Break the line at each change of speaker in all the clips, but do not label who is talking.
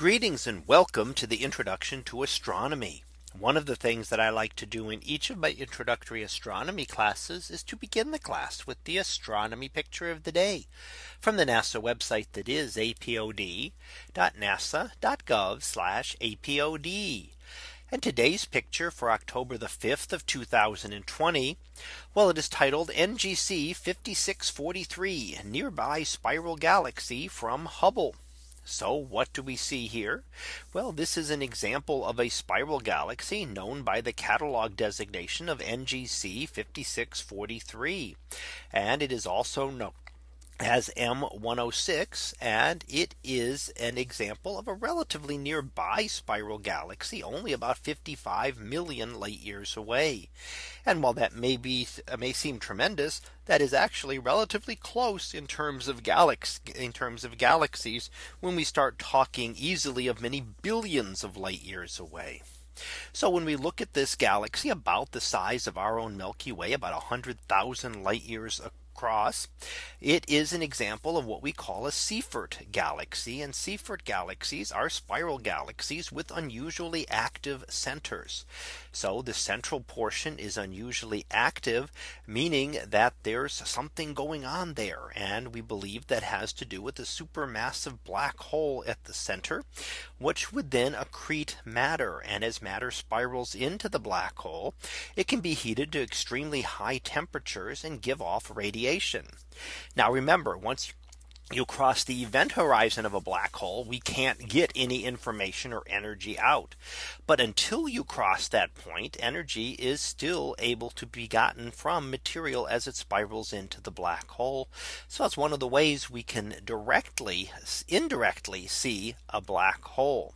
Greetings and welcome to the introduction to astronomy. One of the things that I like to do in each of my introductory astronomy classes is to begin the class with the astronomy picture of the day from the NASA website that is apod.nasa.gov apod. And today's picture for October the 5th of 2020. Well, it is titled NGC 5643 nearby spiral galaxy from Hubble. So what do we see here? Well, this is an example of a spiral galaxy known by the catalog designation of NGC 5643. And it is also known as M106 and it is an example of a relatively nearby spiral galaxy only about 55 million light years away. And while that may be uh, may seem tremendous that is actually relatively close in terms of galaxies in terms of galaxies when we start talking easily of many billions of light years away. So when we look at this galaxy about the size of our own Milky Way about 100,000 light years across. It is an example of what we call a Seyfert galaxy and Seyfert galaxies are spiral galaxies with unusually active centers. So the central portion is unusually active, meaning that there's something going on there. And we believe that has to do with a supermassive black hole at the center, which would then accrete matter. And as matter spirals into the black hole, it can be heated to extremely high temperatures and give off radiation radiation. Now remember, once you cross the event horizon of a black hole, we can't get any information or energy out. But until you cross that point, energy is still able to be gotten from material as it spirals into the black hole. So that's one of the ways we can directly, indirectly see a black hole.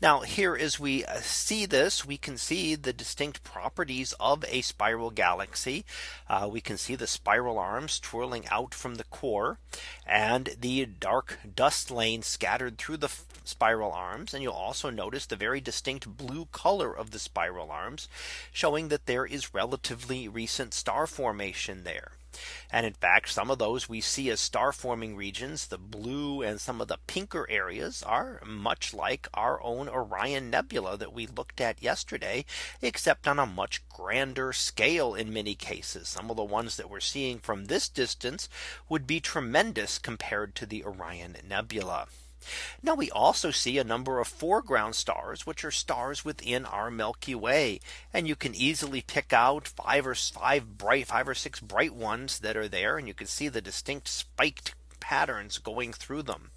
Now here as we uh, see this we can see the distinct properties of a spiral galaxy. Uh, we can see the spiral arms twirling out from the core and the dark dust lane scattered through the spiral arms and you'll also notice the very distinct blue color of the spiral arms showing that there is relatively recent star formation there. And in fact, some of those we see as star forming regions, the blue and some of the pinker areas are much like our own Orion Nebula that we looked at yesterday, except on a much grander scale in many cases. Some of the ones that we're seeing from this distance would be tremendous compared to the Orion Nebula. Now we also see a number of foreground stars which are stars within our Milky Way and you can easily pick out five or five bright five or six bright ones that are there and you can see the distinct spiked patterns going through them.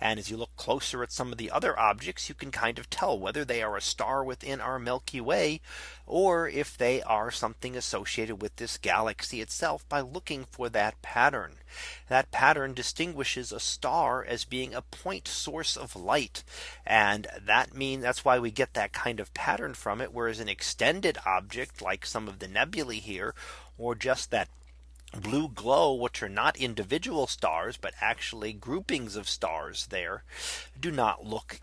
And as you look closer at some of the other objects, you can kind of tell whether they are a star within our Milky Way, or if they are something associated with this galaxy itself by looking for that pattern. That pattern distinguishes a star as being a point source of light. And that means that's why we get that kind of pattern from it. Whereas an extended object like some of the nebulae here, or just that blue glow, which are not individual stars, but actually groupings of stars there do not look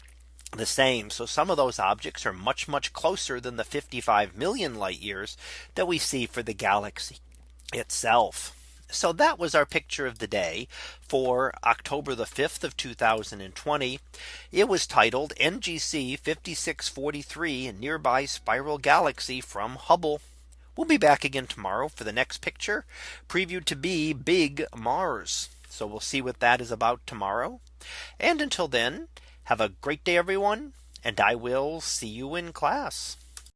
the same. So some of those objects are much, much closer than the 55 million light years that we see for the galaxy itself. So that was our picture of the day for October the 5th of 2020. It was titled NGC 5643 nearby spiral galaxy from Hubble. We'll be back again tomorrow for the next picture previewed to be Big Mars. So we'll see what that is about tomorrow. And until then, have a great day, everyone. And I will see you in class.